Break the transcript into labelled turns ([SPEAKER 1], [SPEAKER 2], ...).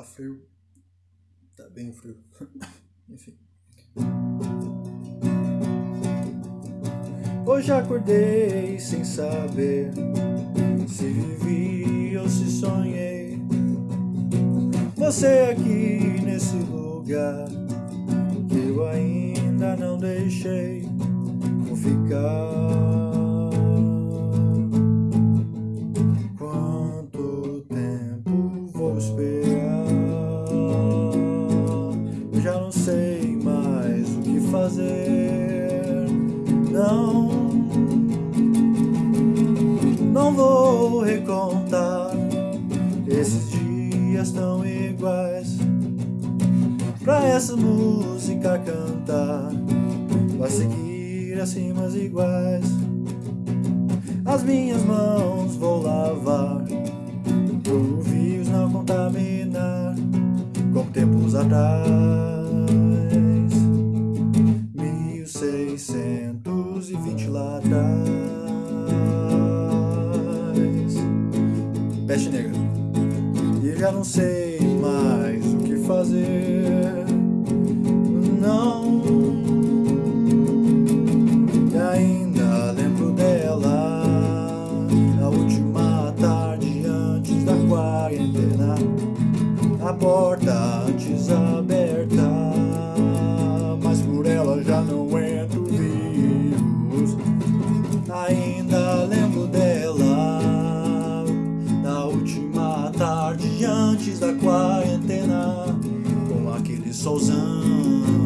[SPEAKER 1] tá frio. Tá bem frio. Enfim. Hoje acordei sem saber se vivi ou se sonhei. Você aqui nesse lugar que eu ainda não deixei vou ficar. Quanto tempo vou esperar? Fazer. Não, não vou recontar esses dias tão iguais. Pra essa música cantar, vai seguir as iguais. As minhas mãos vou lavar, por vios não contaminar, como tempos atrás. 1620 lá atrás. Peste negra. E já não sei mais o que fazer. Ainda lembro dela. Na última tarde antes da quarentena. Com aquele solzão